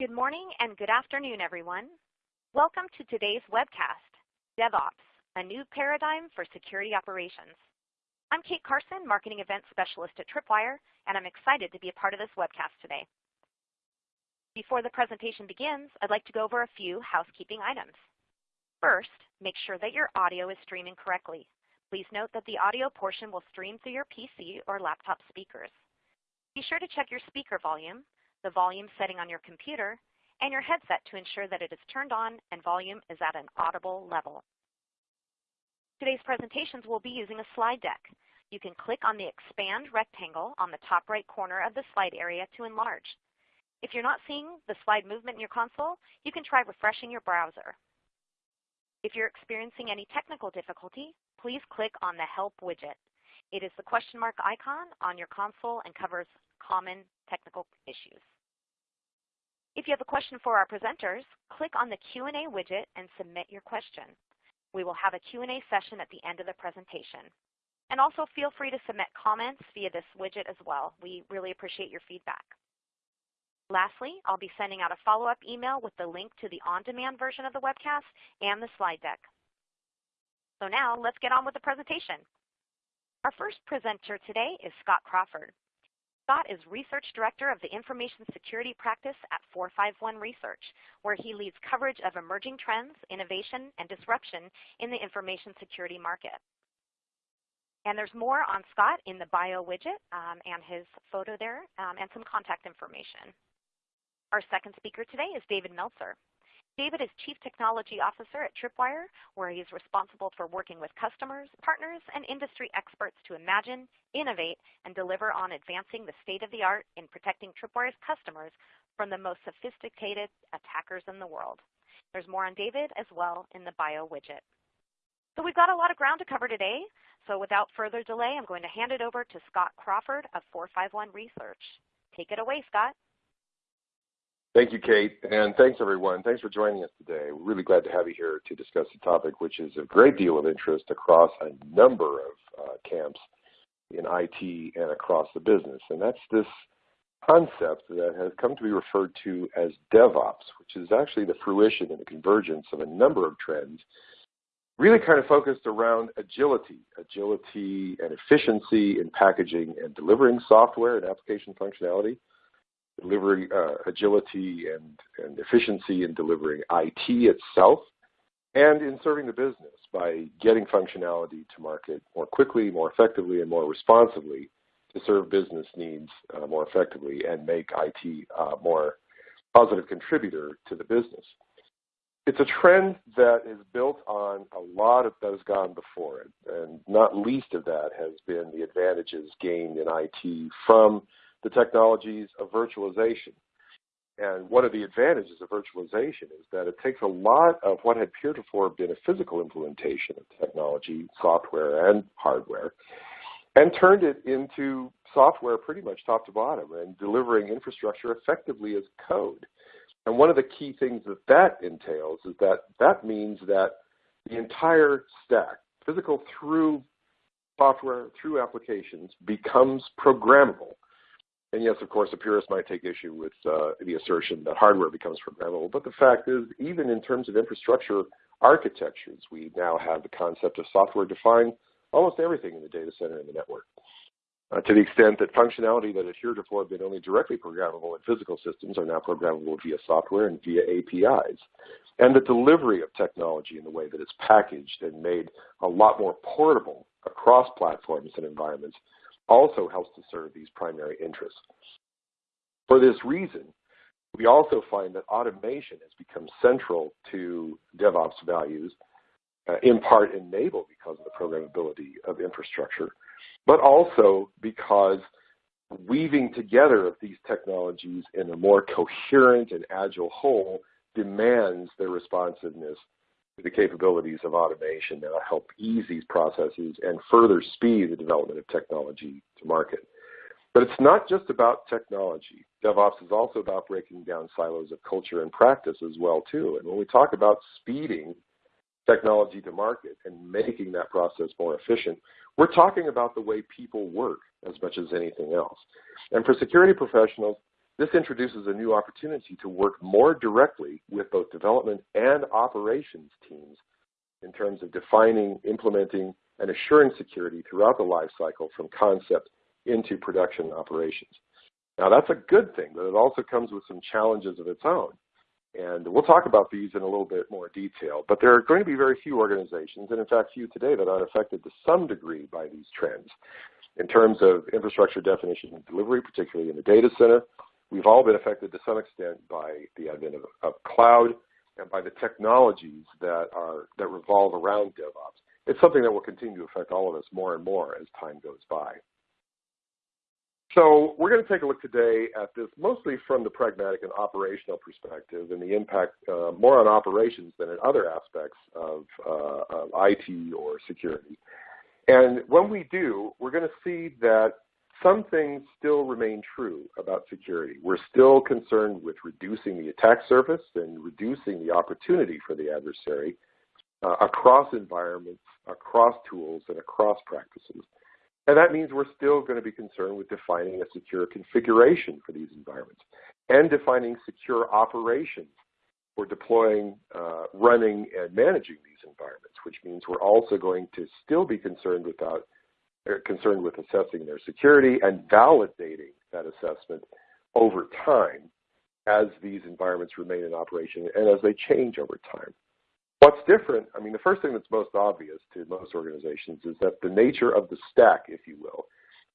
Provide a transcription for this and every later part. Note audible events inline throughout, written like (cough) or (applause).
Good morning and good afternoon, everyone. Welcome to today's webcast, DevOps, a new paradigm for security operations. I'm Kate Carson, Marketing Event Specialist at Tripwire, and I'm excited to be a part of this webcast today. Before the presentation begins, I'd like to go over a few housekeeping items. First, make sure that your audio is streaming correctly. Please note that the audio portion will stream through your PC or laptop speakers. Be sure to check your speaker volume the volume setting on your computer, and your headset to ensure that it is turned on and volume is at an audible level. Today's presentations will be using a slide deck. You can click on the expand rectangle on the top right corner of the slide area to enlarge. If you're not seeing the slide movement in your console, you can try refreshing your browser. If you're experiencing any technical difficulty, please click on the Help widget. It is the question mark icon on your console and covers common technical issues. If you have a question for our presenters, click on the Q&A widget and submit your question. We will have a Q&A session at the end of the presentation. And also feel free to submit comments via this widget as well. We really appreciate your feedback. Lastly, I'll be sending out a follow-up email with the link to the on-demand version of the webcast and the slide deck. So now let's get on with the presentation. Our first presenter today is Scott Crawford. Scott is Research Director of the Information Security Practice at 451 Research, where he leads coverage of emerging trends, innovation, and disruption in the information security market. And there's more on Scott in the bio widget um, and his photo there um, and some contact information. Our second speaker today is David Meltzer. David is Chief Technology Officer at Tripwire, where he is responsible for working with customers, partners, and industry experts to imagine, innovate, and deliver on advancing the state-of-the-art in protecting Tripwire's customers from the most sophisticated attackers in the world. There's more on David as well in the bio widget. So we've got a lot of ground to cover today. So without further delay, I'm going to hand it over to Scott Crawford of 451 Research. Take it away, Scott. Thank you, Kate, and thanks everyone. Thanks for joining us today. We're really glad to have you here to discuss a topic, which is a great deal of interest across a number of uh, camps in IT and across the business, and that's this concept that has come to be referred to as DevOps, which is actually the fruition and the convergence of a number of trends really kind of focused around agility, agility and efficiency in packaging and delivering software and application functionality, delivering uh, agility and, and efficiency in delivering IT itself, and in serving the business by getting functionality to market more quickly, more effectively, and more responsively to serve business needs uh, more effectively and make IT a uh, more positive contributor to the business. It's a trend that is built on a lot of that has gone before it, and not least of that has been the advantages gained in IT from the technologies of virtualization. And one of the advantages of virtualization is that it takes a lot of what had heretofore been a physical implementation of technology, software, and hardware, and turned it into software pretty much top to bottom and delivering infrastructure effectively as code. And one of the key things that that entails is that that means that the entire stack, physical through software, through applications, becomes programmable. And yes, of course, a purist might take issue with uh, the assertion that hardware becomes programmable. But the fact is, even in terms of infrastructure architectures, we now have the concept of software define almost everything in the data center and the network. Uh, to the extent that functionality that had heretofore been only directly programmable in physical systems are now programmable via software and via APIs. And the delivery of technology in the way that it's packaged and made a lot more portable across platforms and environments also helps to serve these primary interests. For this reason, we also find that automation has become central to DevOps values, uh, in part enabled because of the programmability of infrastructure, but also because weaving together of these technologies in a more coherent and agile whole demands their responsiveness the capabilities of automation that will help ease these processes and further speed the development of technology to market. But it's not just about technology. DevOps is also about breaking down silos of culture and practice as well too. And when we talk about speeding technology to market and making that process more efficient, we're talking about the way people work as much as anything else. And for security professionals, this introduces a new opportunity to work more directly with both development and operations teams in terms of defining, implementing, and assuring security throughout the life cycle from concept into production operations. Now that's a good thing, but it also comes with some challenges of its own. And we'll talk about these in a little bit more detail. But there are going to be very few organizations, and in fact few today, that aren't affected to some degree by these trends. In terms of infrastructure definition and delivery, particularly in the data center, we've all been affected to some extent by the advent of, of cloud and by the technologies that are that revolve around DevOps. It's something that will continue to affect all of us more and more as time goes by. So we're going to take a look today at this mostly from the pragmatic and operational perspective and the impact uh, more on operations than in other aspects of, uh, of IT or security. And when we do, we're going to see that some things still remain true about security. We're still concerned with reducing the attack surface and reducing the opportunity for the adversary uh, across environments, across tools, and across practices. And that means we're still going to be concerned with defining a secure configuration for these environments and defining secure operations for deploying, uh, running, and managing these environments, which means we're also going to still be concerned without concerned with assessing their security and validating that assessment over time as these environments remain in operation and as they change over time. What's different, I mean, the first thing that's most obvious to most organizations is that the nature of the stack, if you will,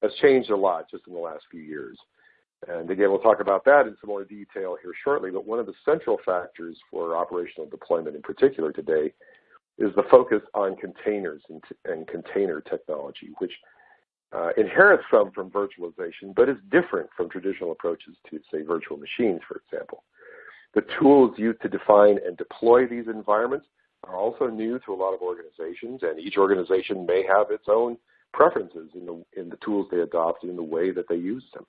has changed a lot just in the last few years. And again, we'll talk about that in some more detail here shortly, but one of the central factors for operational deployment in particular today is the focus on containers and, and container technology, which uh, inherits some from virtualization, but is different from traditional approaches to, say, virtual machines, for example. The tools used to define and deploy these environments are also new to a lot of organizations, and each organization may have its own preferences in the, in the tools they adopt and in the way that they use them.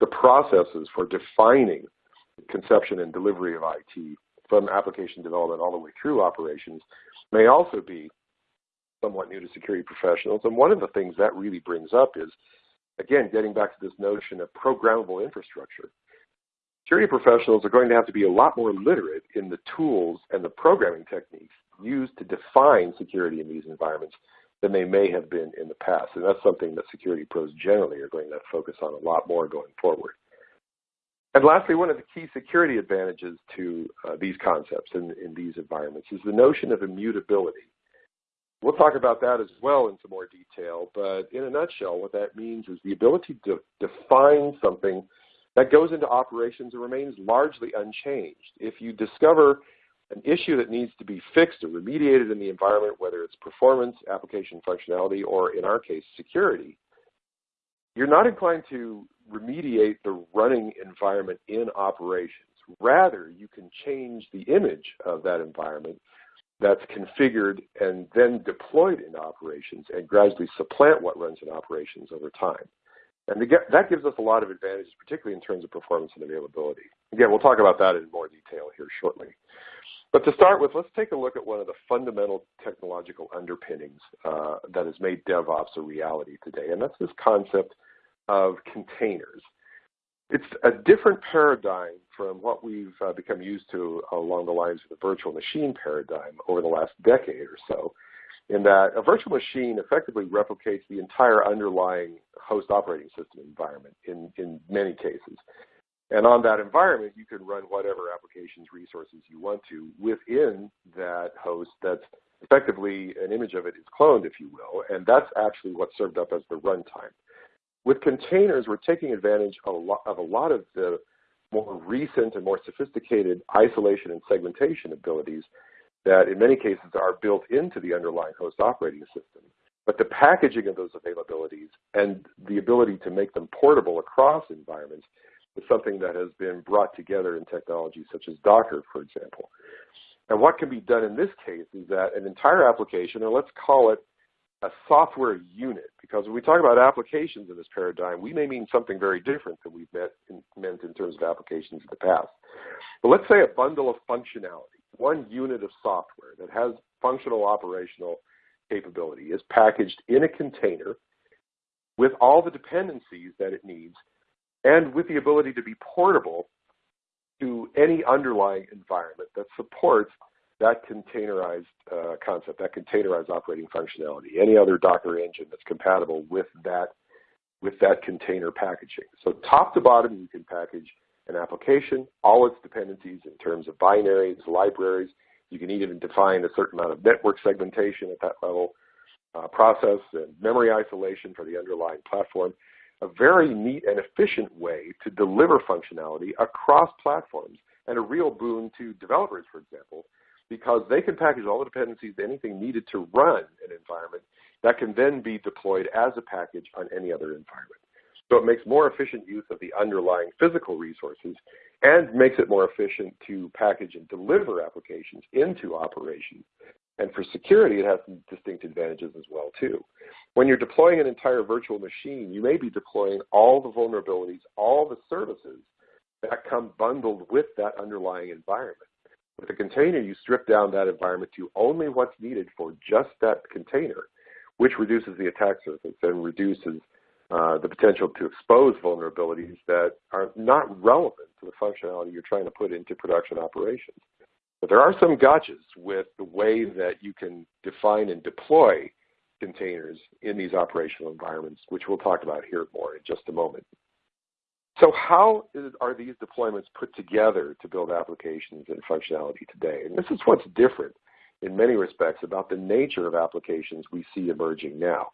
The processes for defining conception and delivery of IT from application development all the way through operations may also be somewhat new to security professionals. And one of the things that really brings up is, again, getting back to this notion of programmable infrastructure. Security professionals are going to have to be a lot more literate in the tools and the programming techniques used to define security in these environments than they may have been in the past. And that's something that security pros generally are going to focus on a lot more going forward. And lastly, one of the key security advantages to uh, these concepts in, in these environments is the notion of immutability. We'll talk about that as well in some more detail, but in a nutshell, what that means is the ability to define something that goes into operations and remains largely unchanged. If you discover an issue that needs to be fixed or remediated in the environment, whether it's performance, application functionality, or in our case, security, you're not inclined to remediate the running environment in operations. Rather, you can change the image of that environment that's configured and then deployed in operations and gradually supplant what runs in operations over time. And that gives us a lot of advantages, particularly in terms of performance and availability. Again, we'll talk about that in more detail here shortly. But to start with, let's take a look at one of the fundamental technological underpinnings uh, that has made DevOps a reality today, and that's this concept of containers. It's a different paradigm from what we've uh, become used to along the lines of the virtual machine paradigm over the last decade or so, in that a virtual machine effectively replicates the entire underlying host operating system environment in, in many cases. And on that environment, you can run whatever applications, resources you want to within that host that's effectively an image of it is cloned, if you will, and that's actually what's served up as the runtime. With containers, we're taking advantage of a, lot, of a lot of the more recent and more sophisticated isolation and segmentation abilities that in many cases are built into the underlying host operating system. But the packaging of those availabilities and the ability to make them portable across environments is something that has been brought together in technologies such as Docker, for example. And what can be done in this case is that an entire application, or let's call it a software unit, because when we talk about applications in this paradigm, we may mean something very different than we've met in, meant in terms of applications in the past. But let's say a bundle of functionality, one unit of software that has functional operational capability is packaged in a container with all the dependencies that it needs and with the ability to be portable to any underlying environment that supports that containerized uh, concept, that containerized operating functionality, any other Docker engine that's compatible with that, with that container packaging. So top to bottom, you can package an application, all its dependencies in terms of binaries, libraries. You can even define a certain amount of network segmentation at that level, uh, process and memory isolation for the underlying platform. A very neat and efficient way to deliver functionality across platforms and a real boon to developers, for example, because they can package all the dependencies, anything needed to run an environment that can then be deployed as a package on any other environment. So it makes more efficient use of the underlying physical resources and makes it more efficient to package and deliver applications into operations. And for security, it has some distinct advantages as well too. When you're deploying an entire virtual machine, you may be deploying all the vulnerabilities, all the services that come bundled with that underlying environment. With a container, you strip down that environment to only what's needed for just that container, which reduces the attack surface and reduces uh, the potential to expose vulnerabilities that are not relevant to the functionality you're trying to put into production operations. But there are some gotchas with the way that you can define and deploy containers in these operational environments, which we'll talk about here more in just a moment. So how is, are these deployments put together to build applications and functionality today? And this is what's different in many respects about the nature of applications we see emerging now.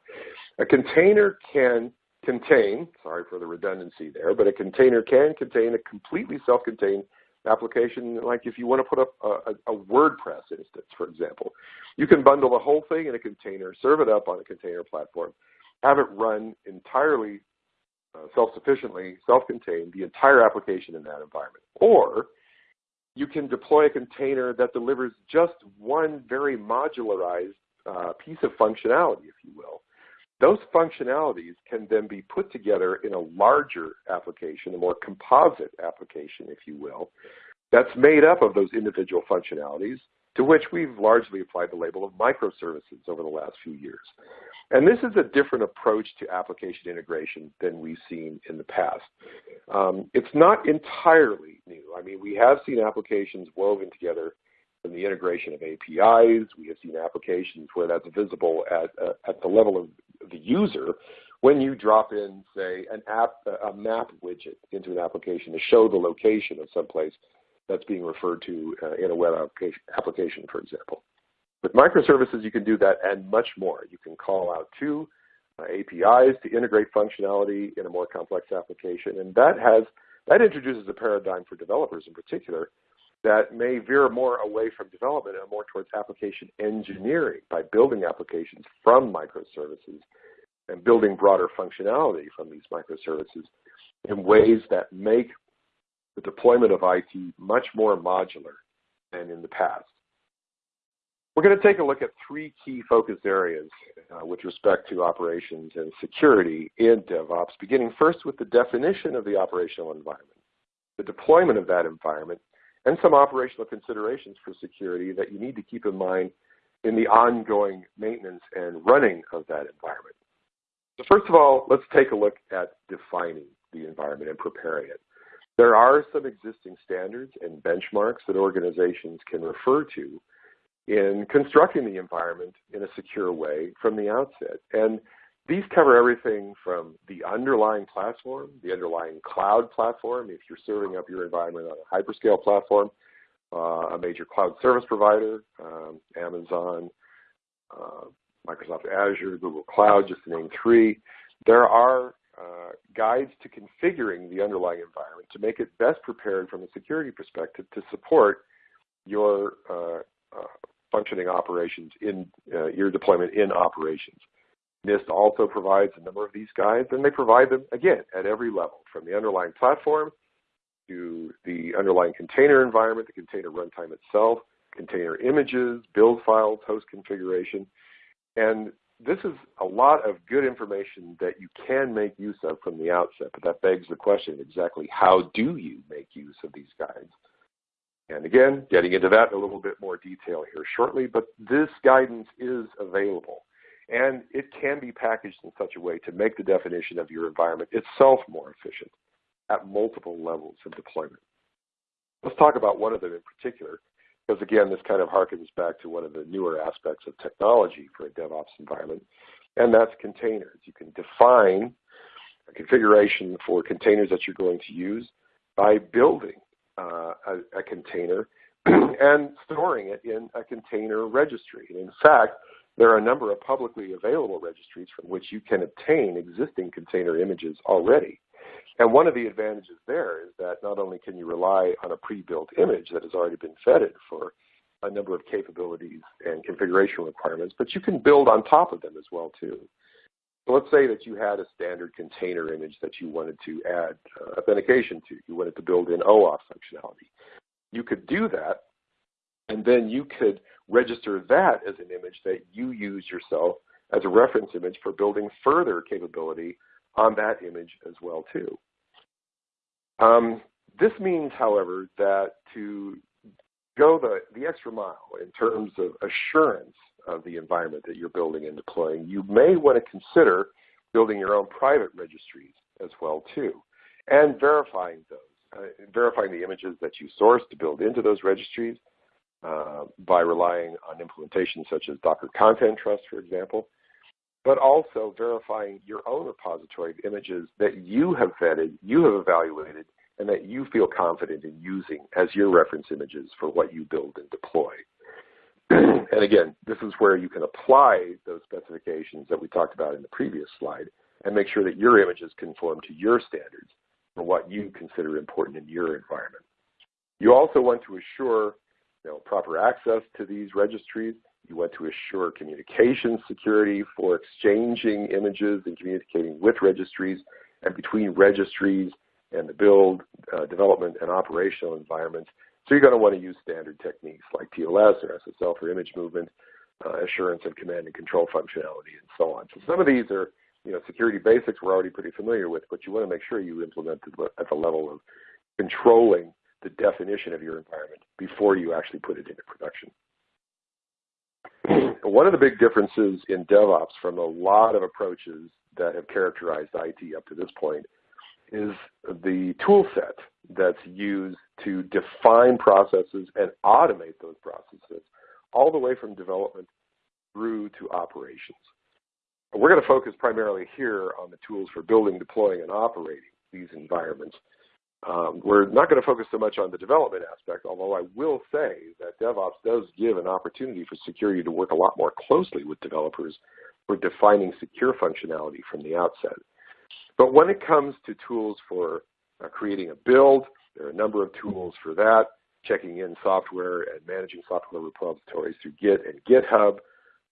A container can contain, sorry for the redundancy there, but a container can contain a completely self-contained application, like if you want to put up a, a, a, WordPress instance, for example. You can bundle the whole thing in a container, serve it up on a container platform, have it run entirely uh, self-sufficiently, self-contained, the entire application in that environment. Or you can deploy a container that delivers just one very modularized uh, piece of functionality, if you will. Those functionalities can then be put together in a larger application, a more composite application, if you will, that's made up of those individual functionalities to which we've largely applied the label of microservices over the last few years. And this is a different approach to application integration than we've seen in the past. Um, it's not entirely new. I mean, we have seen applications woven together in the integration of APIs. We have seen applications where that's visible at, uh, at the level of the user when you drop in, say, an app, a map widget into an application to show the location of some place that's being referred to uh, in a web application, for example. With microservices, you can do that and much more. You can call out to uh, APIs to integrate functionality in a more complex application, and that has that introduces a paradigm for developers in particular that may veer more away from development and more towards application engineering by building applications from microservices and building broader functionality from these microservices in ways that make the deployment of IT much more modular than in the past. We're going to take a look at three key focus areas uh, with respect to operations and security in DevOps, beginning first with the definition of the operational environment, the deployment of that environment, and some operational considerations for security that you need to keep in mind in the ongoing maintenance and running of that environment. So first of all, let's take a look at defining the environment and preparing it. There are some existing standards and benchmarks that organizations can refer to in constructing the environment in a secure way from the outset. And these cover everything from the underlying platform, the underlying cloud platform, if you're serving up your environment on a hyperscale platform, uh, a major cloud service provider, um, Amazon, uh, Microsoft Azure, Google Cloud, just to name three. There are uh, guides to configuring the underlying environment to make it best prepared from a security perspective to support your uh, uh, functioning operations in uh, your deployment in operations. NIST also provides a number of these guides, and they provide them, again, at every level, from the underlying platform to the underlying container environment, the container runtime itself, container images, build files, host configuration. And this is a lot of good information that you can make use of from the outset, but that begs the question exactly how do you make use of these guides? And again, getting into that in a little bit more detail here shortly, but this guidance is available. And it can be packaged in such a way to make the definition of your environment itself more efficient. at multiple levels of deployment. Let's talk about one of them in particular, because again, this kind of harkens back to one of the newer aspects of technology for a DevOps environment, and that's containers. You can define a configuration for containers that you're going to use by building uh, a, a, container (clears throat) and storing it in a container registry. And in fact, there are a number of publicly available registries from which you can obtain existing container images already. And one of the advantages there is that not only can you rely on a pre-built image that has already been vetted for a number of capabilities and configuration requirements, but you can build on top of them as well too. So let's say that you had a standard container image that you wanted to add uh, authentication to. You wanted to build in OAuth functionality. You could do that, and then you could register that as an image that you use yourself as a reference image for building further capability on that image as well too. Um, this means, however, that to go the, the extra mile in terms of assurance of the environment that you're building and deploying, you may want to consider building your own private registries as well too, and verifying those, uh, verifying the images that you source to build into those registries uh, by relying on implementations such as Docker Content Trust, for example, but also verifying your own repository of images that you have vetted, you have evaluated, and that you feel confident in using as your reference images for what you build and deploy. (clears throat) and again, this is where you can apply those specifications that we talked about in the previous slide and make sure that your images conform to your standards for what you consider important in your environment. You also want to assure you know, proper access to these registries. You want to assure communication security for exchanging images and communicating with registries and between registries and the build, uh, development, and operational environments. So you're going to want to use standard techniques like TLS or SSL for image movement, uh, assurance of command and control functionality, and so on. So some of these are you know, security basics we're already pretty familiar with, but you want to make sure you implement at the level of controlling the definition of your environment before you actually put it into production. One of the big differences in DevOps from a lot of approaches that have characterized IT up to this point is the tool set that's used to define processes and automate those processes all the way from development through to operations. We're going to focus primarily here on the tools for building, deploying, and operating these environments. Um, we're not going to focus so much on the development aspect, although I will say that DevOps does give an opportunity for security to work a lot more closely with developers for defining secure functionality from the outset. But when it comes to tools for uh, creating a build, there are a number of tools for that, checking in software and managing software repositories through Git and GitHub.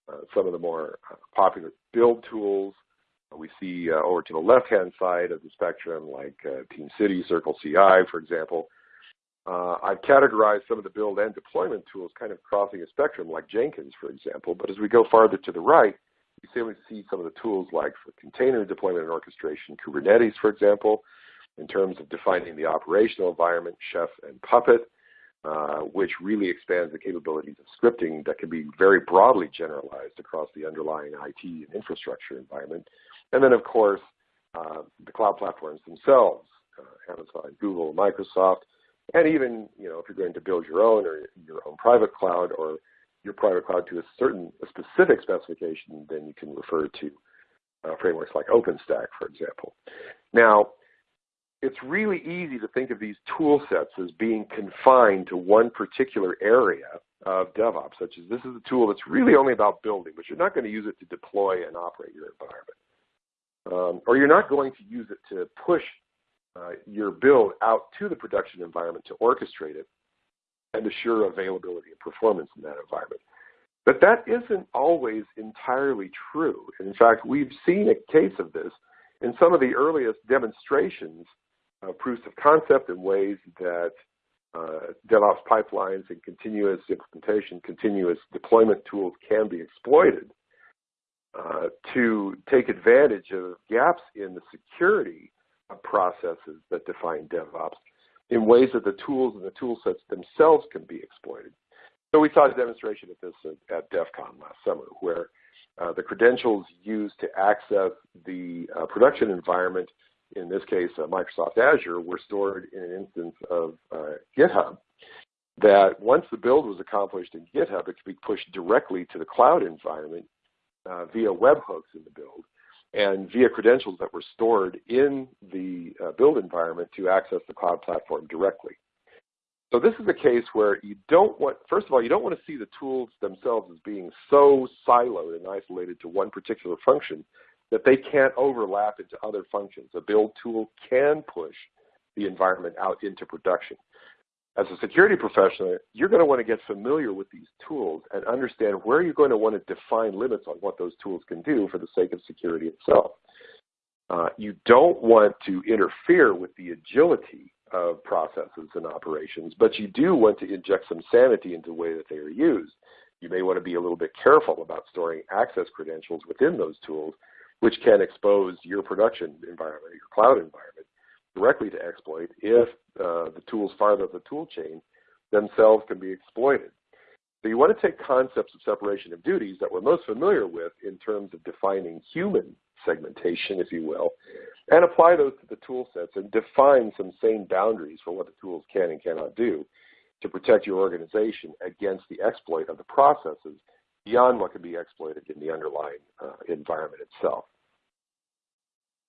Uh, some of the more uh, popular build tools we see uh, over to the left-hand side of the spectrum, like uh, TeamCity, Circle CI, for example. Uh, I've categorized some of the build and deployment tools kind of crossing a spectrum, like Jenkins, for example. But as we go farther to the right, you see, we see some of the tools like for container deployment and orchestration, Kubernetes, for example, in terms of defining the operational environment, Chef and Puppet, uh, which really expands the capabilities of scripting that can be very broadly generalized across the underlying IT and infrastructure environment. And then, of course, uh, the cloud platforms themselves, uh, Amazon, Google, Microsoft, and even, you know, if you're going to build your own or your own private cloud or your private cloud to a certain, a specific specification, then you can refer to uh, frameworks like OpenStack, for example. Now, it's really easy to think of these tool sets as being confined to one particular area of DevOps, such as this is a tool that's really only about building, but you're not going to use it to deploy and operate your environment. Um, or you're not going to use it to push uh, your build out to the production environment to orchestrate it and assure availability and performance in that environment. But that isn't always entirely true. In fact, we've seen a case of this in some of the earliest demonstrations of proofs of concept in ways that uh, DevOps pipelines and continuous implementation, continuous deployment tools can be exploited uh, to take advantage of gaps in the security processes that define DevOps in ways that the tools and the tool sets themselves can be exploited. So we saw a demonstration of this at, at DEF CON last summer where uh, the credentials used to access the uh, production environment in this case uh, Microsoft Azure, were stored in an instance of uh, GitHub that once the build was accomplished in GitHub, it could be pushed directly to the cloud environment uh, via webhooks in the build and via credentials that were stored in the uh, build environment to access the cloud platform directly. So this is a case where you don't want, first of all, you don't want to see the tools themselves as being so siloed and isolated to one particular function that they can't overlap into other functions. A build tool can push the environment out into production as a security professional, you're going to want to get familiar with these tools and understand where you're going to want to define limits on what those tools can do for the sake of security itself. Uh, you don't want to interfere with the agility of processes and operations, but you do want to inject some sanity into the way that they are used. You may want to be a little bit careful about storing access credentials within those tools, which can expose your production environment, your cloud environment, directly to exploit if uh, the tools farther up the tool chain themselves can be exploited. So you want to take concepts of separation of duties that we're most familiar with in terms of defining human segmentation, if you will, and apply those to the tool sets and define some sane boundaries for what the tools can and cannot do to protect your organization against the exploit of the processes beyond what can be exploited in the underlying uh, environment itself.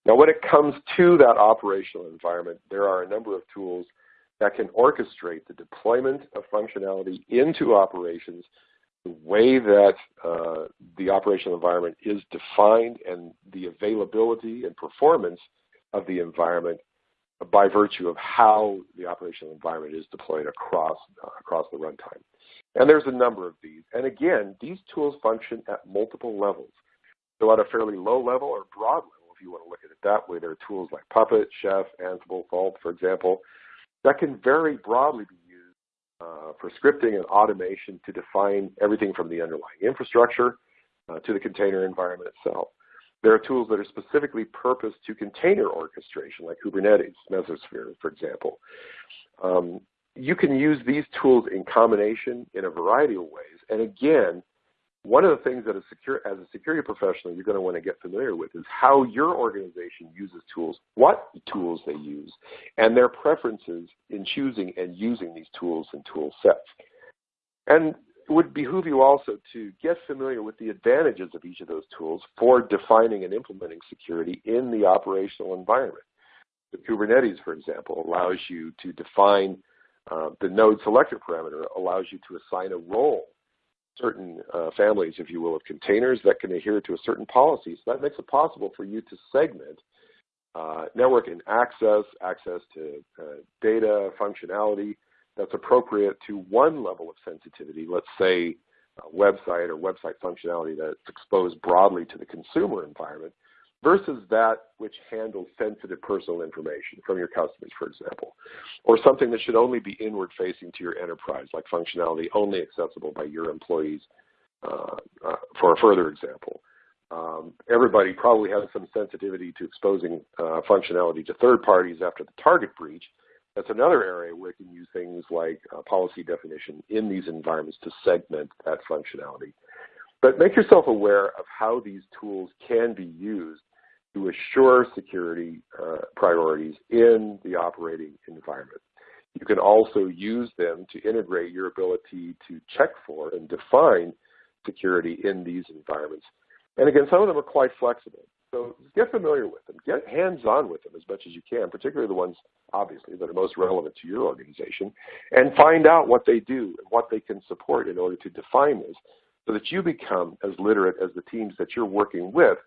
Now, when it comes to that operational environment, there are a number of tools that can orchestrate the deployment of functionality into operations the way that uh, the operational environment is defined and the availability and performance of the environment by virtue of how the operational environment is deployed across, uh, across the runtime. And there's a number of these. And again, these tools function at multiple levels. So at a fairly low level or broad level, if you want to look at it that way. There are tools like Puppet, Chef, Ansible, Vault, for example, that can very broadly be used uh, for scripting and automation to define everything from the underlying infrastructure uh, to the container environment itself. There are tools that are specifically purposed to container orchestration, like Kubernetes, Mesosphere, for example. Um, you can use these tools in combination in a variety of ways. And again, one of the things that a secure, as a security professional you're going to want to get familiar with is how your organization uses tools, what tools they use, and their preferences in choosing and using these tools and tool sets. And it would behoove you also to get familiar with the advantages of each of those tools for defining and implementing security in the operational environment. The Kubernetes, for example, allows you to define uh, the node selector parameter, allows you to assign a role certain uh, families, if you will, of containers that can adhere to a certain policy. So that makes it possible for you to segment uh, network and access, access to uh, data, functionality that's appropriate to one level of sensitivity, let's say a website or website functionality that's exposed broadly to the consumer environment, versus that which handles sensitive personal information from your customers, for example, or something that should only be inward facing to your enterprise, like functionality only accessible by your employees, uh, uh, for a further example. Um, everybody probably has some sensitivity to exposing uh, functionality to third parties after the target breach. That's another area where you can use things like policy definition in these environments to segment that functionality. But make yourself aware of how these tools can be used to assure security uh, priorities in the operating environment. You can also use them to integrate your ability to check for and define security in these environments. And again, some of them are quite flexible. So get familiar with them. Get hands-on with them as much as you can, particularly the ones, obviously, that are most relevant to your organization, and find out what they do and what they can support in order to define this so that you become as literate as the teams that you're working with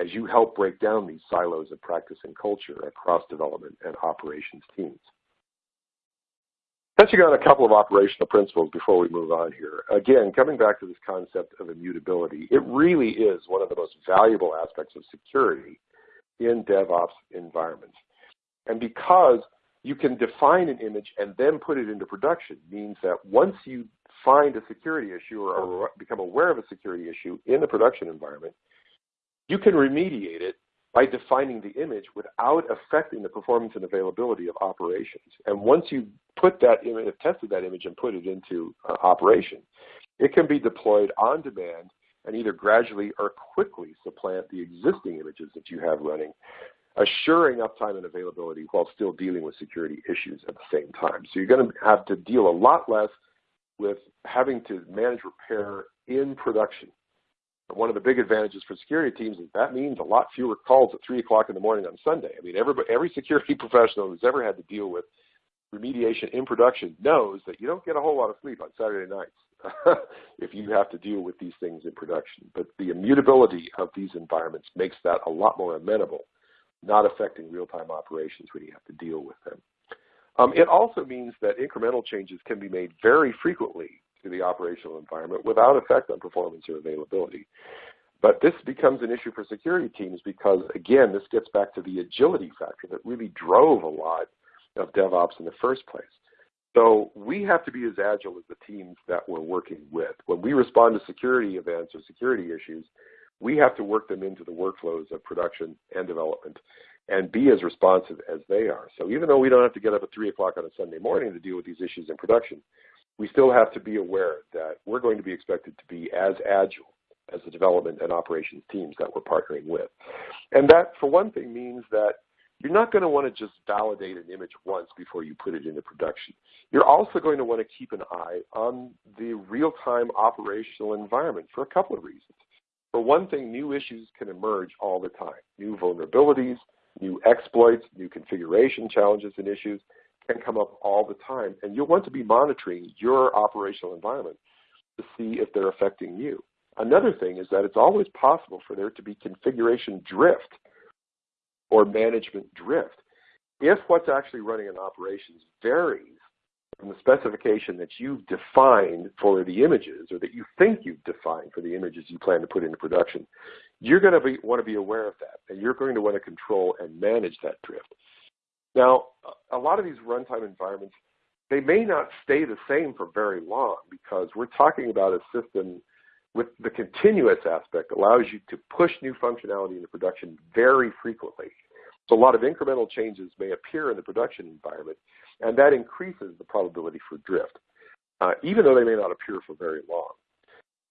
as you help break down these silos of practice and culture across development and operations teams. Touching on a couple of operational principles before we move on here. Again, coming back to this concept of immutability, it really is one of the most valuable aspects of security in DevOps environments. And because you can define an image and then put it into production means that once you find a security issue or become aware of a security issue in the production environment, you can remediate it by defining the image without affecting the performance and availability of operations. And once you put that image, tested that image and put it into uh, operation, it can be deployed on demand and either gradually or quickly supplant the existing images that you have running assuring uptime and availability while still dealing with security issues at the same time. So you're going to have to deal a lot less with having to manage repair in production. one of the big advantages for security teams is that means a lot fewer calls at 3 o'clock in the morning on Sunday. I mean, every, every security (laughs) professional who's ever had to deal with remediation in production knows that you don't get a whole lot of sleep on Saturday nights (laughs) if you have to deal with these things in production. But the immutability of these environments makes that a lot more amenable, not affecting real-time operations when you have to deal with them. Um, it also means that incremental changes can be made very frequently to the operational environment without effect on performance or availability. But this becomes an issue for security teams because, again, this gets back to the agility factor that really drove a lot of DevOps in the first place. So we have to be as agile as the teams that we're working with. When we respond to security events or security issues, we have to work them into the workflows of production and development and be as responsive as they are. So even though we don't have to get up at 3 o'clock on a Sunday morning to deal with these issues in production, we still have to be aware that we're going to be expected to be as agile as the development and operations teams that we're partnering with. And that, for one thing, means that you're not going to want to just validate an image once before you put it into production. You're also going to want to keep an eye on the real-time operational environment for a couple of reasons. For one thing, new issues can emerge all the time. New vulnerabilities, new exploits, new configuration challenges and issues can come up all the time. And you'll want to be monitoring your operational environment to see if they're affecting you. Another thing is that it's always possible for there to be configuration drift or management drift. If what's actually running in operations varies from the specification that you've defined for the images or that you think you've defined for the images you plan to put into production, you're going to be, want to be aware of that and you're going to want to control and manage that drift. Now, a lot of these runtime environments, they may not stay the same for very long because we're talking about a system with the continuous aspect allows you to push new functionality into production very frequently. So a lot of incremental changes may appear in the production environment, and that increases the probability for drift, uh, even though they may not appear for very long.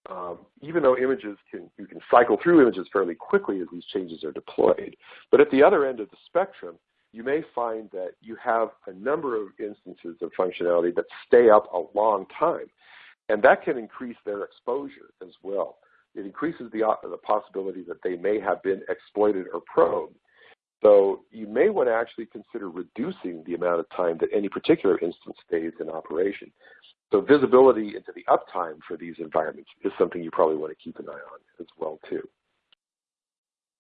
Um, even though images can, you can cycle through images fairly quickly as these changes are deployed. But at the other end of the spectrum, you may find that you have a number of instances of functionality that stay up a long time. And that can increase their exposure as well. It increases the, uh, the possibility that they may have been exploited or probed. So you may want to actually consider reducing the amount of time that any particular instance stays in operation. So visibility into the uptime for these environments is something you probably want to keep an eye on as well too.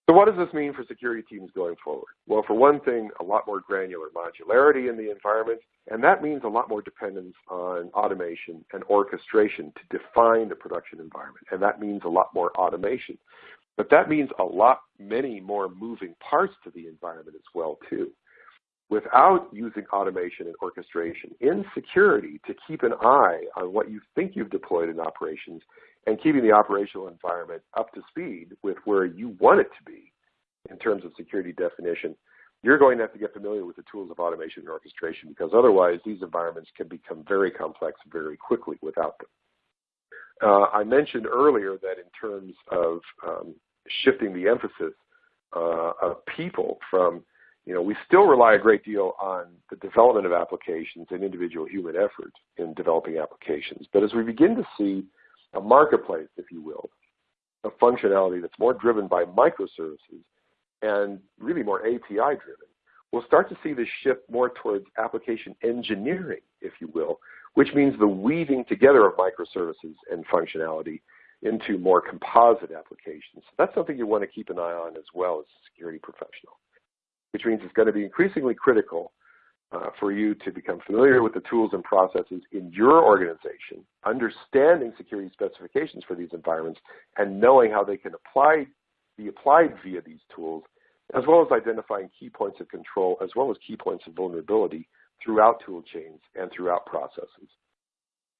So what does this mean for security teams going forward? Well, for one thing, a lot more granular modularity in the environment, and that means a lot more dependence on automation and orchestration to define the production environment, and that means a lot more automation. But that means a lot, many more moving parts to the environment as well too. Without using automation and orchestration in security to keep an eye on what you think you've deployed in operations and keeping the operational environment up to speed with where you want it to be in terms of security definition, you're going to have to get familiar with the tools of automation and orchestration because otherwise these environments can become very complex very quickly without them. Uh, I mentioned earlier that in terms of um, shifting the emphasis uh, of people from, you know, we still rely a great deal on the development of applications and individual human effort in developing applications. But as we begin to see a marketplace, if you will, of functionality that's more driven by microservices and really more API driven, we'll start to see this shift more towards application engineering, if you will, which means the weaving together of microservices and functionality into more composite applications. That's something you want to keep an eye on as well as a security professional, which means it's going to be increasingly critical uh, for you to become familiar with the tools and processes in your organization, understanding security specifications for these environments, and knowing how they can apply, be applied via these tools, as well as identifying key points of control, as well as key points of vulnerability throughout tool chains and throughout processes.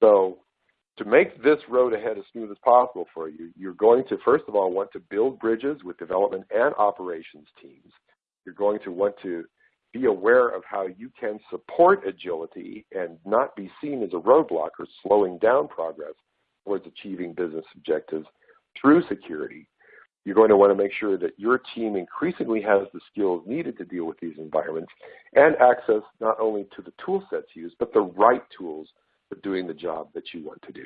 So to make this road ahead as smooth as possible for you, you're going to, first of all, want to build bridges with development and operations teams. You're going to want to be aware of how you can support agility and not be seen as a roadblock or slowing down progress towards achieving business objectives through security. You're going to want to make sure that your team increasingly has the skills needed to deal with these environments and access not only to the tool sets used, but the right tools for doing the job that you want to do.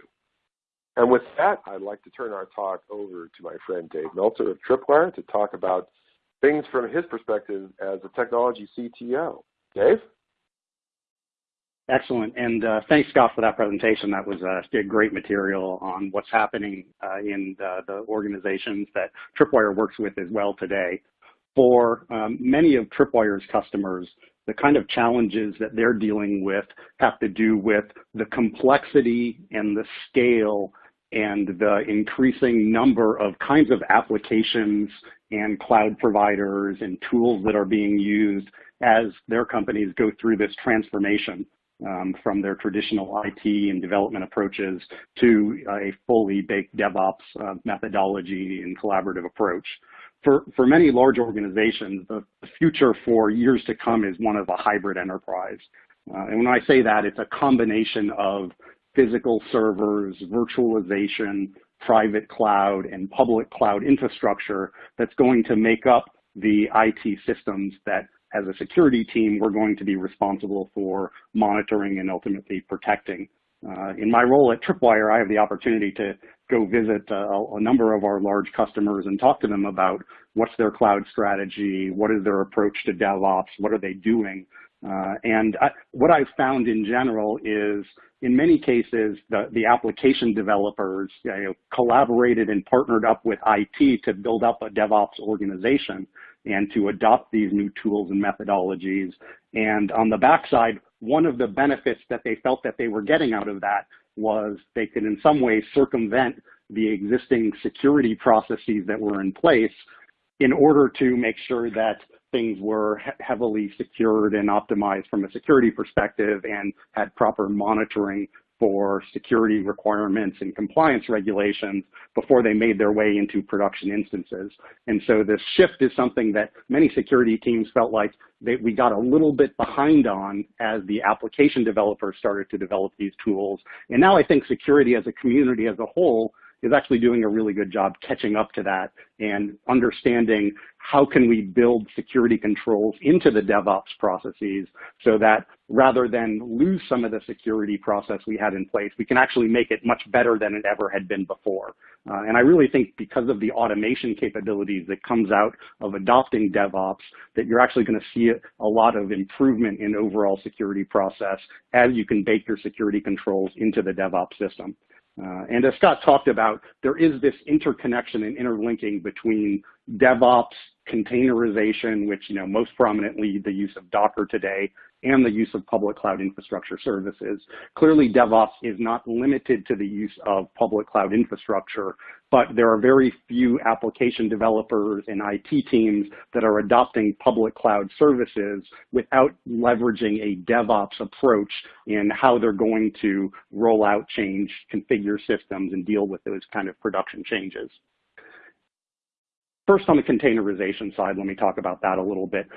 And with that, I'd like to turn our talk over to my friend Dave Meltzer of Tripwire to talk about things from his perspective as a technology CTO. Dave? Excellent. And uh, thanks, Scott, for that presentation. That was uh, great material on what's happening uh, in the, the, organizations that Tripwire works with as well today. For um, many of Tripwire's customers, the kind of challenges that they're dealing with have to do with the complexity and the scale and the increasing number of kinds of applications and cloud providers and tools that are being used as their companies go through this transformation um, from their traditional IT and development approaches to a fully baked DevOps uh, methodology and collaborative approach. For, for many large organizations, the future for years to come is one of a hybrid enterprise. Uh, and when I say that, it's a combination of physical servers, virtualization, private cloud, and public cloud infrastructure that's going to make up the IT systems that as a security team, we're going to be responsible for monitoring and ultimately protecting. Uh, in my role at Tripwire, I have the opportunity to go visit uh, a number of our large customers and talk to them about what's their cloud strategy, what is their approach to DevOps, what are they doing. Uh, and I, what I've found in general is in many cases, the, the application developers you know, collaborated and partnered up with IT to build up a DevOps organization and to adopt these new tools and methodologies. And on the backside, one of the benefits that they felt that they were getting out of that was they could in some way circumvent the existing security processes that were in place in order to make sure that things were heavily secured and optimized from a security perspective and had proper monitoring for security requirements and compliance regulations before they made their way into production instances. And so this shift is something that many security teams felt like we got a little bit behind on as the application developers started to develop these tools. And now I think security as a community as a whole is actually doing a really good job catching up to that and understanding how can we build security controls into the DevOps processes so that rather than lose some of the security process we had in place, we can actually make it much better than it ever had been before. Uh, and I really think because of the automation capabilities that comes out of adopting DevOps, that you're actually going to see a lot of improvement in overall security process as you can bake your security controls into the DevOps system. Uh, and as Scott talked about, there is this interconnection and interlinking between DevOps, containerization, which you know most prominently the use of Docker today, and the use of public cloud infrastructure services. Clearly, DevOps is not limited to the use of public cloud infrastructure, but there are very few application developers and IT teams that are adopting public cloud services without leveraging a DevOps approach in how they're going to roll out change, configure systems, and deal with those kind of production changes. First, on the containerization side, let me talk about that a little bit.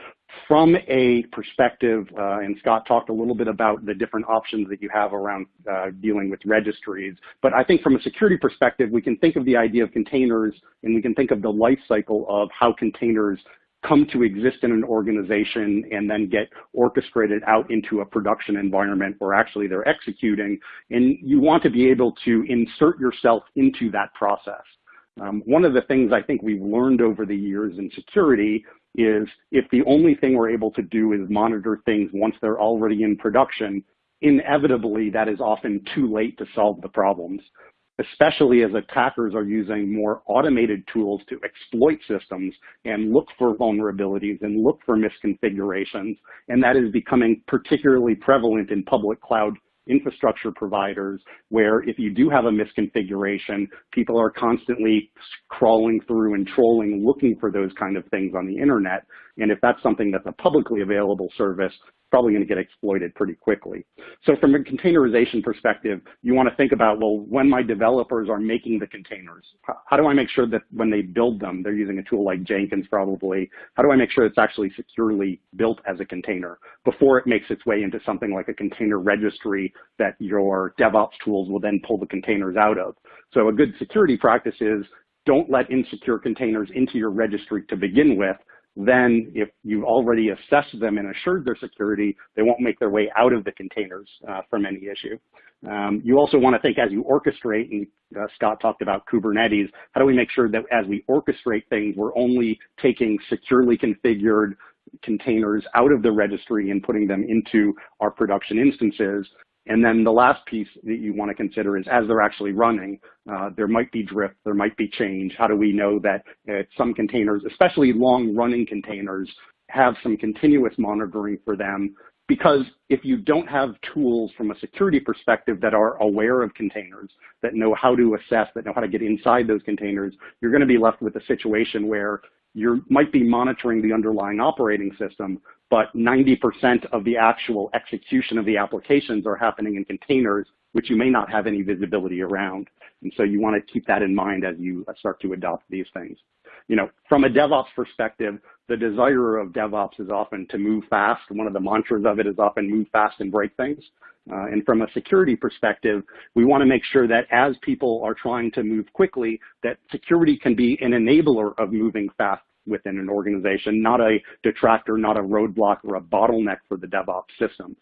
From a perspective, uh, and Scott talked a little bit about the different options that you have around uh, dealing with registries, but I think from a security perspective, we can think of the idea of containers and we can think of the life cycle of how containers come to exist in an organization and then get orchestrated out into a production environment where actually they're executing. And you want to be able to insert yourself into that process. Um, one of the things I think we've learned over the years in security is if the only thing we're able to do is monitor things once they're already in production, inevitably that is often too late to solve the problems, especially as attackers are using more automated tools to exploit systems and look for vulnerabilities and look for misconfigurations. And that is becoming particularly prevalent in public cloud infrastructure providers where if you do have a misconfiguration, people are constantly crawling through and trolling, looking for those kind of things on the internet. And if that's something that's a publicly available service, probably going to get exploited pretty quickly. So from a containerization perspective, you want to think about, well, when my developers are making the containers, how do I make sure that when they build them, they're using a tool like Jenkins probably, how do I make sure it's actually securely built as a container before it makes its way into something like a container registry that your DevOps tools will then pull the containers out of. So a good security practice is don't let insecure containers into your registry to begin with, then if you've already assessed them and assured their security, they won't make their way out of the containers uh, from any issue. Um, you also want to think as you orchestrate, and uh, Scott talked about Kubernetes, how do we make sure that as we orchestrate things, we're only taking securely configured containers out of the registry and putting them into our production instances and then the last piece that you want to consider is as they're actually running, uh, there might be drift, there might be change. How do we know that uh, some containers, especially long running containers, have some continuous monitoring for them? Because if you don't have tools from a security perspective that are aware of containers, that know how to assess, that know how to get inside those containers, you're going to be left with a situation where you might be monitoring the underlying operating system, but 90% of the actual execution of the applications are happening in containers, which you may not have any visibility around. And so you want to keep that in mind as you start to adopt these things. You know, from a DevOps perspective, the desire of DevOps is often to move fast. One of the mantras of it is often move fast and break things. Uh, and from a security perspective, we want to make sure that as people are trying to move quickly, that security can be an enabler of moving fast within an organization, not a detractor, not a roadblock or a bottleneck for the DevOps systems.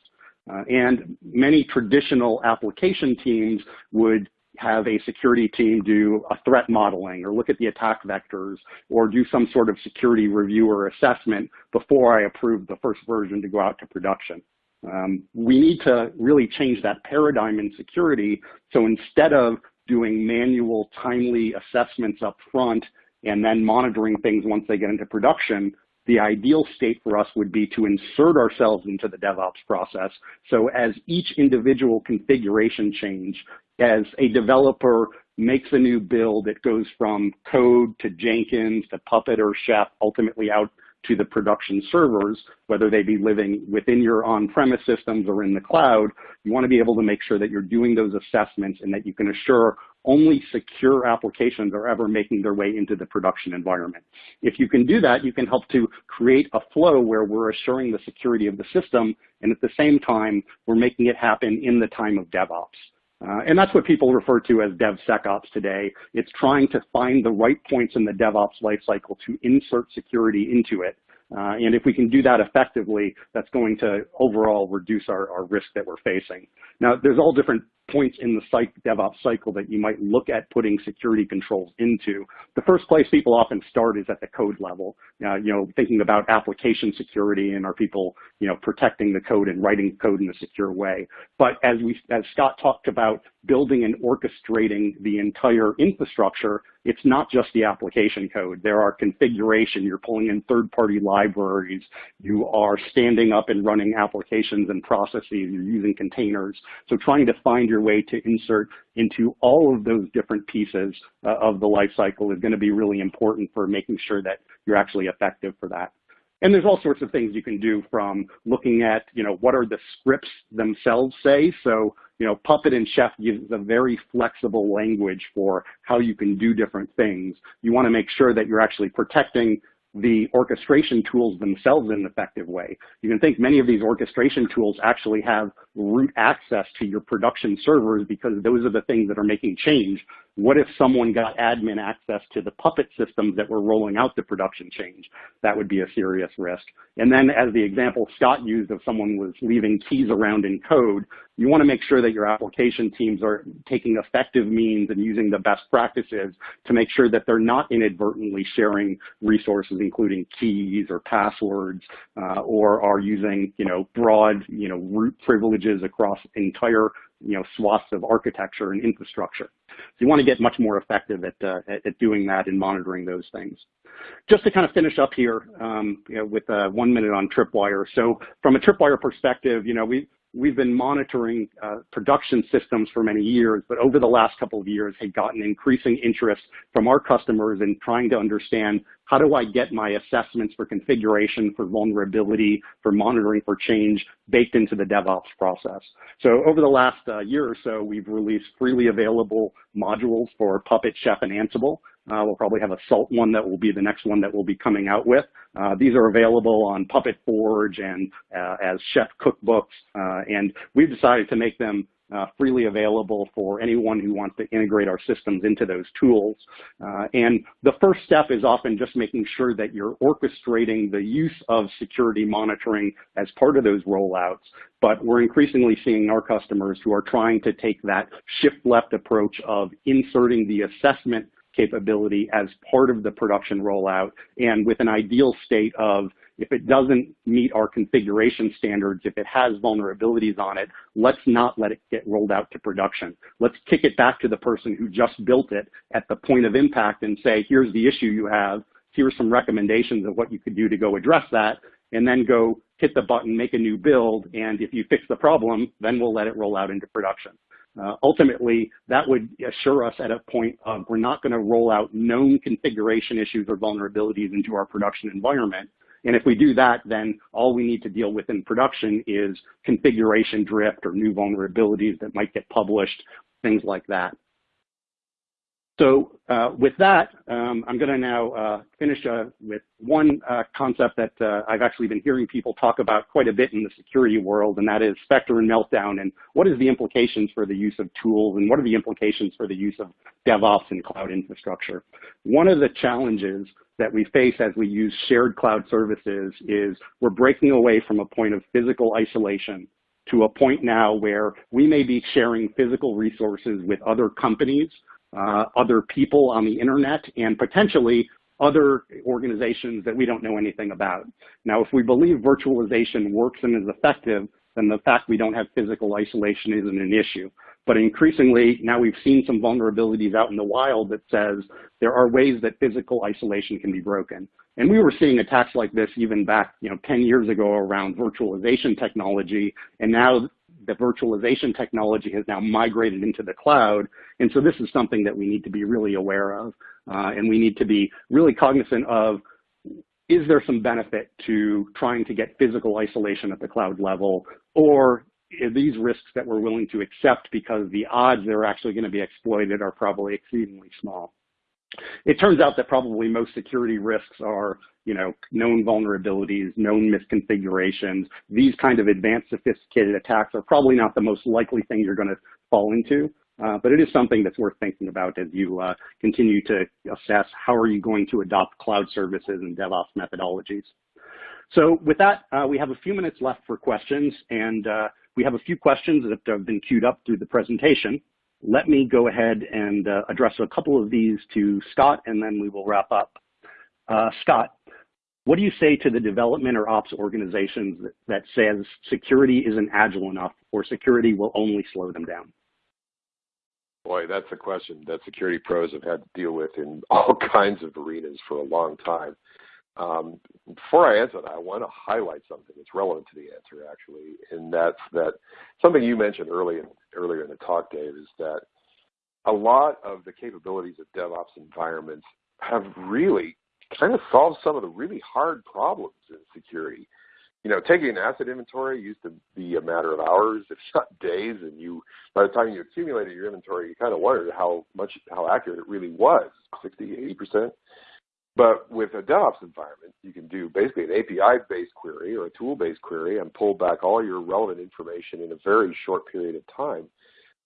Uh, and many traditional application teams would have a security team do a threat modeling or look at the attack vectors or do some sort of security review or assessment before I approve the first version to go out to production. Um, we need to really change that paradigm in security. So instead of doing manual timely assessments up front and then monitoring things once they get into production, the ideal state for us would be to insert ourselves into the DevOps process. So as each individual configuration change, as a developer makes a new build, it goes from code to Jenkins to Puppet or Chef, ultimately out to the production servers, whether they be living within your on-premise systems or in the cloud, you want to be able to make sure that you're doing those assessments and that you can assure only secure applications are ever making their way into the production environment. If you can do that, you can help to create a flow where we're assuring the security of the system, and at the same time, we're making it happen in the time of DevOps. Uh, and that's what people refer to as DevSecOps today. It's trying to find the right points in the DevOps lifecycle to insert security into it. Uh, and if we can do that effectively, that's going to overall reduce our, our risk that we're facing. Now, there's all different points in the psych, DevOps cycle that you might look at putting security controls into. The first place people often start is at the code level, uh, you know, thinking about application security and are people, you know, protecting the code and writing code in a secure way. But as we, as Scott talked about building and orchestrating the entire infrastructure, it's not just the application code. There are configuration, you're pulling in third-party libraries, you are standing up and running applications and processes, you're using containers. So trying to find your way to insert into all of those different pieces uh, of the life cycle is gonna be really important for making sure that you're actually effective for that. And there's all sorts of things you can do from looking at, you know, what are the scripts themselves say. So, you know, Puppet and Chef gives a very flexible language for how you can do different things. You want to make sure that you're actually protecting the orchestration tools themselves in an effective way. You can think many of these orchestration tools actually have root access to your production servers because those are the things that are making change. What if someone got admin access to the Puppet systems that were rolling out the production change? That would be a serious risk. And then as the example Scott used of someone was leaving keys around in code, you want to make sure that your application teams are taking effective means and using the best practices to make sure that they're not inadvertently sharing resources, including keys or passwords, uh, or are using, you know, broad, you know, root privileges across entire you know, swaths of architecture and infrastructure. You want to get much more effective at, uh, at doing that and monitoring those things. Just to kind of finish up here um, you know, with uh, one minute on Tripwire. So from a Tripwire perspective, you know, we, we've been monitoring uh, production systems for many years, but over the last couple of years had gotten increasing interest from our customers in trying to understand how do I get my assessments for configuration, for vulnerability, for monitoring for change baked into the DevOps process. So over the last uh, year or so, we've released freely available modules for Puppet, Chef, and Ansible. Uh, we'll probably have a SALT one that will be the next one that we'll be coming out with. Uh, these are available on Puppet Forge and uh, as Chef cookbooks, uh, and we've decided to make them uh, freely available for anyone who wants to integrate our systems into those tools. Uh, and the first step is often just making sure that you're orchestrating the use of security monitoring as part of those rollouts. But we're increasingly seeing our customers who are trying to take that shift left approach of inserting the assessment capability as part of the production rollout and with an ideal state of if it doesn't meet our configuration standards, if it has vulnerabilities on it, let's not let it get rolled out to production. Let's kick it back to the person who just built it at the point of impact and say, here's the issue you have, here's some recommendations of what you could do to go address that, and then go hit the button, make a new build, and if you fix the problem, then we'll let it roll out into production. Uh, ultimately, that would assure us at a point of we're not going to roll out known configuration issues or vulnerabilities into our production environment. And if we do that, then all we need to deal with in production is configuration drift or new vulnerabilities that might get published, things like that. So uh, with that, um, I'm going to now uh, finish uh, with one uh, concept that uh, I've actually been hearing people talk about quite a bit in the security world, and that is Spectre and Meltdown, and what is the implications for the use of tools, and what are the implications for the use of DevOps and cloud infrastructure. One of the challenges that we face as we use shared cloud services is we're breaking away from a point of physical isolation to a point now where we may be sharing physical resources with other companies uh, other people on the internet, and potentially other organizations that we don't know anything about. Now, if we believe virtualization works and is effective, then the fact we don't have physical isolation isn't an issue. But increasingly, now we've seen some vulnerabilities out in the wild that says there are ways that physical isolation can be broken. And we were seeing attacks like this even back, you know, 10 years ago around virtualization technology. And now the virtualization technology has now migrated into the cloud. And so this is something that we need to be really aware of. Uh, and we need to be really cognizant of, is there some benefit to trying to get physical isolation at the cloud level? Or are these risks that we're willing to accept because the odds they're actually going to be exploited are probably exceedingly small? It turns out that probably most security risks are, you know, known vulnerabilities, known misconfigurations. These kind of advanced sophisticated attacks are probably not the most likely thing you're going to fall into. Uh, but it is something that's worth thinking about as you uh, continue to assess how are you going to adopt cloud services and DevOps methodologies. So with that, uh, we have a few minutes left for questions, and uh, we have a few questions that have been queued up through the presentation. Let me go ahead and uh, address a couple of these to Scott, and then we will wrap up. Uh, Scott, what do you say to the development or ops organizations that, that says security isn't agile enough or security will only slow them down? Boy, that's a question that security pros have had to deal with in all (laughs) kinds of arenas for a long time. Um, before I answer that, I want to highlight something that's relevant to the answer, actually, and that's that something you mentioned early in, earlier in the talk, Dave, is that a lot of the capabilities of DevOps environments have really kind of solved some of the really hard problems in security. You know, taking an asset inventory used to be a matter of hours, if not (laughs) days, and you by the time you accumulated your inventory, you kind of wondered how much how accurate it really was, 60, 80 percent. But with a DevOps environment, you can do basically an API-based query or a tool-based query and pull back all your relevant information in a very short period of time.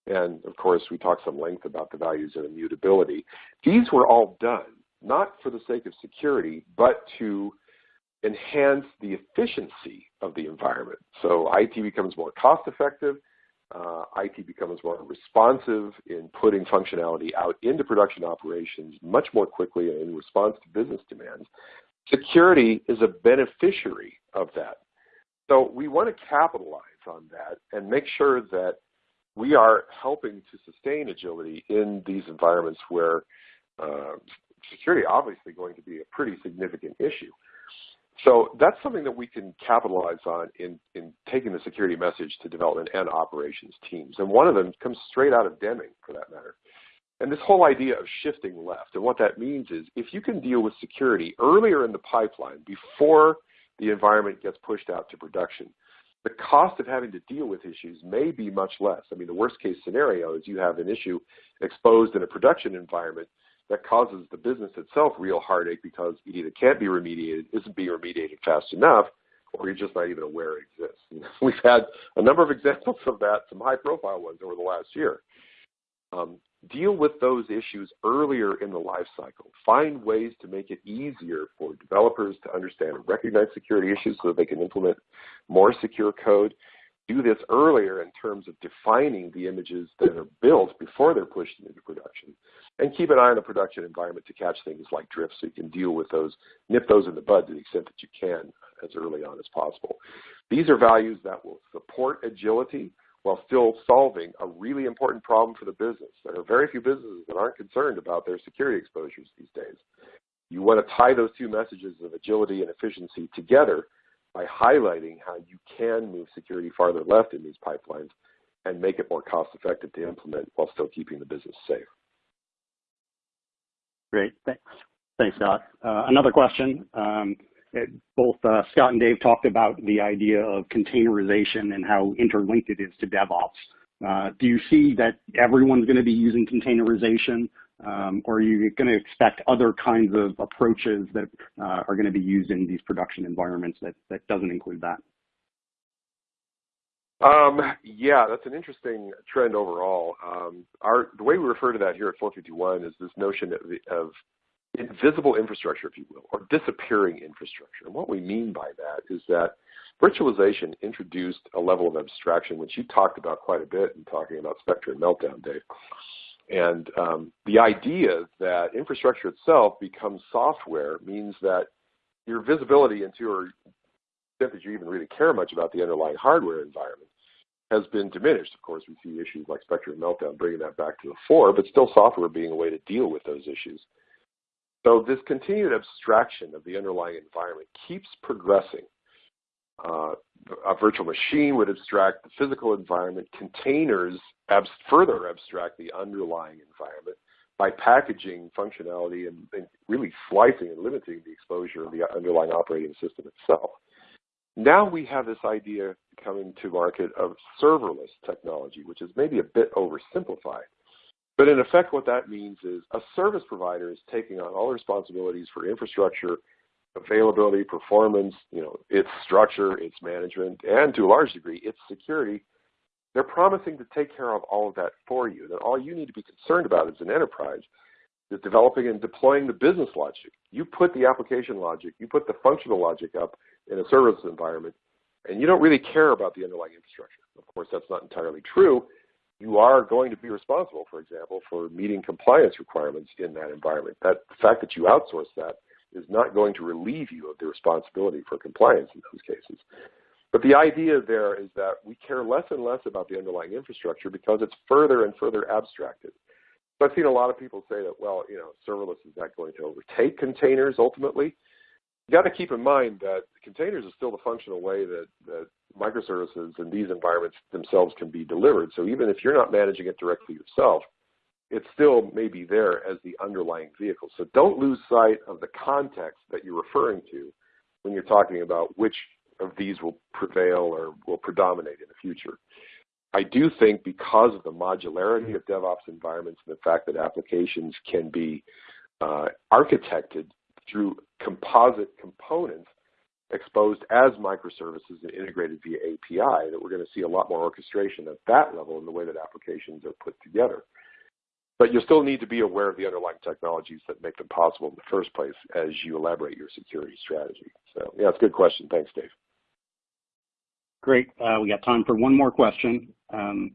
And of course, we talked some length about the values of immutability. These were all done not for the sake of security, but to enhance the efficiency of the environment. So IT becomes more cost effective, uh, IT becomes more responsive in putting functionality out into production operations much more quickly in response to business demands. Security is a beneficiary of that. So we want to capitalize on that and make sure that we are helping to sustain agility in these environments where uh, security obviously going to be a pretty significant issue. So that's something that we can capitalize on in, in taking the security message to development and operations teams. And one of them comes straight out of Deming, for that matter. And this whole idea of shifting left. And what that means is if you can deal with security earlier in the pipeline, before the environment gets pushed out to production, the cost of having to deal with issues may be much less. I mean, the worst case scenario is you have an issue exposed in a production environment that causes the business itself real heartache because it either can't be remediated, isn't being remediated fast enough, or you're just not even aware it exists. (laughs) we've had a number of examples of that, some high-profile ones over the last year. Um, deal with those issues earlier in the life cycle. Find ways to make it easier for developers to understand and recognize security issues so that they can implement more secure code. Do this earlier in terms of defining the images that are built before they're pushed into production. And keep an eye on the production environment to catch things like drift so you can deal with those, nip those in the bud to the extent that you can as early on as possible. These are values that will support agility while still solving a really important problem for the business. There are very few businesses that aren't concerned about their security exposures these days. You want to tie those two messages of agility and efficiency together by highlighting how you can move security farther left in these pipelines and make it more cost effective to implement while still keeping the business safe. Great, thanks. Thanks, Scott. Uh, another question. Um, it, both uh, Scott and Dave talked about the idea of containerization and how interlinked it is to DevOps. Uh, do you see that everyone's going to be using containerization, um, or are you going to expect other kinds of approaches that uh, are going to be used in these production environments that, that doesn't include that? Um, yeah, that's an interesting trend overall. Um, our, the way we refer to that here at 451 is this notion of, of invisible infrastructure, if you will, or disappearing infrastructure. And what we mean by that is that virtualization introduced a level of abstraction, which you talked about quite a bit in talking about Spectre and Meltdown, Dave. And um, the idea that infrastructure itself becomes software means that your visibility into, or extent that you even really care much about the underlying hardware environment, has been diminished. Of course, we see issues like Spectre and Meltdown bringing that back to the fore, but still software being a way to deal with those issues. So this continued abstraction of the underlying environment keeps progressing. Uh, a virtual machine would abstract the physical environment. Containers abs further abstract the underlying environment by packaging functionality and, and, really slicing and limiting the exposure of the underlying operating system itself. Now we have this idea coming to market of serverless technology, which is maybe a bit oversimplified. But in effect, what that means is a service provider is taking on all responsibilities for infrastructure, availability, performance, you know, its structure, its management, and to a large degree, its security. They're promising to take care of all of that for you. That all you need to be concerned about as an enterprise is developing and deploying the business logic. You put the application logic, you put the functional logic up in a service environment, and you don't really care about the underlying infrastructure. Of course, that's not entirely true you are going to be responsible, for example, for meeting compliance requirements in that environment. That the fact that you outsource that is not going to relieve you of the responsibility for compliance in those cases. But the idea there is that we care less and less about the underlying infrastructure because it's further and further abstracted. So I've seen a lot of people say that, well, you know, serverless is not going to overtake containers ultimately you got to keep in mind that containers is still the functional way that, that microservices and these environments themselves can be delivered. So even if you're not managing it directly yourself, it still may be there as the underlying vehicle. So don't lose sight of the context that you're referring to when you're talking about which of these will prevail or will predominate in the future. I do think because of the modularity of DevOps environments and the fact that applications can be uh, architected through composite components exposed as microservices and integrated via API that we're going to see a lot more orchestration at that level in the way that applications are put together. But you still need to be aware of the underlying technologies that make them possible in the first place as you elaborate your security strategy. So yeah, it's a good question. Thanks, Dave. Great. Uh, we got time for one more question. Um,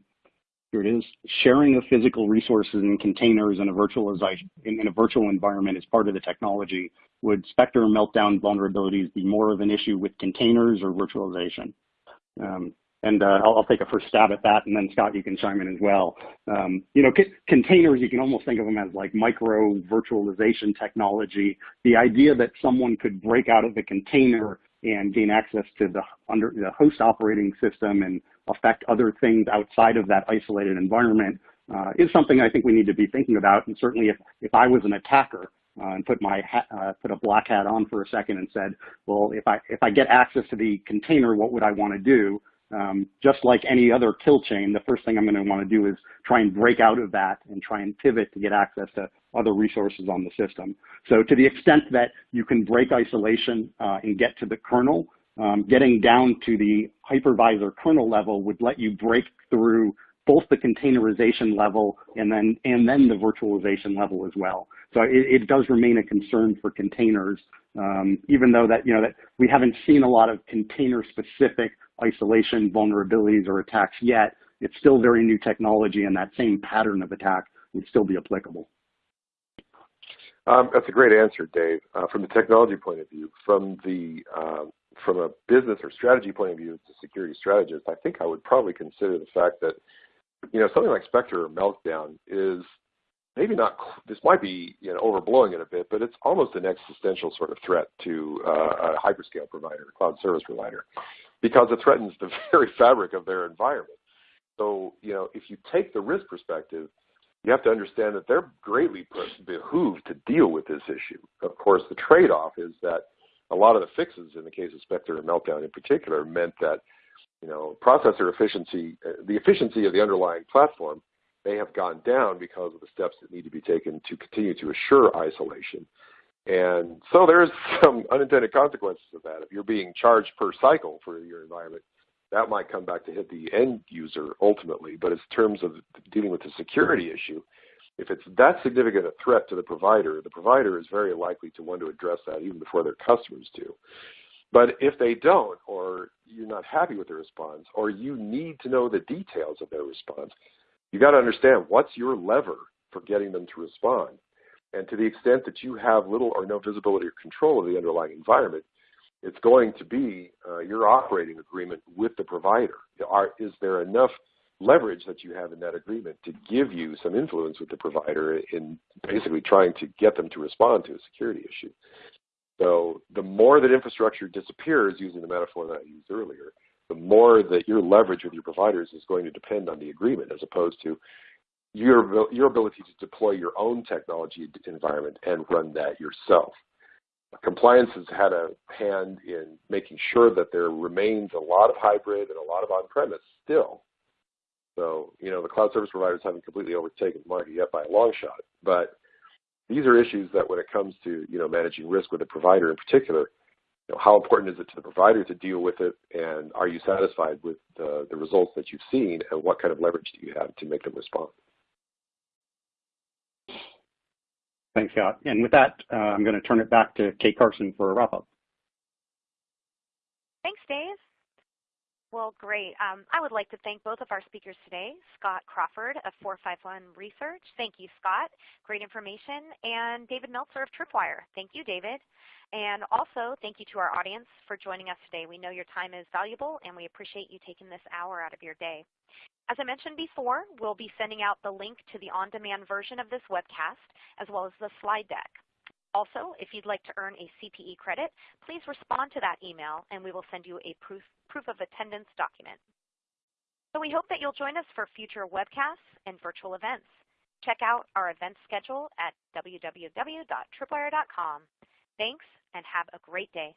here it is. Sharing of physical resources in containers in a virtualization in, a virtual environment is part of the technology. Would Spectre meltdown vulnerabilities be more of an issue with containers or virtualization? Um, and uh, I'll, I'll, take a first stab at that, and then Scott, you can chime in as well. Um, you know, containers, you can almost think of them as like micro virtualization technology. The idea that someone could break out of the container and gain access to the under the host operating system and affect other things outside of that isolated environment uh, is something I think we need to be thinking about. And certainly if, if I was an attacker uh, and put my hat, uh, put a black hat on for a second and said, well, if I, if I get access to the container, what would I want to do? Um, just like any other kill chain, the first thing I'm going to want to do is try and break out of that and try and pivot to get access to other resources on the system. So to the extent that you can break isolation uh, and get to the kernel, um, getting down to the hypervisor kernel level would let you break through both the containerization level and then and then the virtualization level as well. So it, it does remain a concern for containers, um, even though that you know that we haven't seen a lot of container-specific isolation vulnerabilities or attacks yet. It's still very new technology, and that same pattern of attack would still be applicable. Um, that's a great answer, Dave. Uh, from the technology point of view, from the uh, from a business or strategy point of view, as a security strategist, I think I would probably consider the fact that you know, something like Spectre or Meltdown is maybe not, this might be you know, overblowing it a bit, but it's almost an existential sort of threat to uh, a hyperscale provider, a cloud service provider, because it threatens the (laughs) very fabric of their environment. So, you know, if you take the risk perspective, you have to understand that they're greatly behooved to deal with this issue. Of course, the trade-off is that a lot of the fixes in the case of Spectre and Meltdown in particular meant that you know, processor efficiency, uh, the efficiency of the underlying platform may have gone down because of the steps that need to be taken to continue to assure isolation. And so there's (laughs) some unintended consequences of that. If you're being charged per cycle for your environment, that might come back to hit the end user ultimately. But in terms of dealing with the security issue, if it's that significant a threat to the provider, the provider is very likely to want to address that even before their customers do. But if they don't, or you're not happy with the response, or you need to know the details of their response, you got to understand what's your lever for getting them to respond. And to the extent that you have little or no visibility or control of the underlying environment, it's going to be uh, your operating agreement with the provider. Are, is there enough leverage that you have in that agreement to give you some influence with the provider in basically trying to get them to respond to a security issue? So the more that infrastructure disappears, using the metaphor that I used earlier, the more that your leverage with your providers is going to depend on the agreement as opposed to your, your ability to deploy your own technology environment and run that yourself. Compliance has had a hand in making sure that there remains a lot of hybrid and a lot of on-premise still. So, you know, the cloud service providers haven't completely overtaken the market yet by a long shot, but these are issues that when it comes to you know managing risk with a provider in particular, you know, how important is it to the provider to deal with it, and are you satisfied with the, the results that you've seen, and what kind of leverage do you have to make them respond? Thanks, Scott. And with that, uh, I'm going to turn it back to Kate Carson for a wrap-up. Thanks, Dave. Well, great. Um, I would like to thank both of our speakers today, Scott Crawford of 451 Research. Thank you, Scott. Great information. And David Meltzer of Tripwire. Thank you, David. And also, thank you to our audience for joining us today. We know your time is valuable, and we appreciate you taking this hour out of your day. As I mentioned before, we'll be sending out the link to the on-demand version of this webcast, as well as the slide deck. Also, if you'd like to earn a CPE credit, please respond to that email and we will send you a proof, proof of attendance document. So we hope that you'll join us for future webcasts and virtual events. Check out our event schedule at www.tripwire.com. Thanks and have a great day.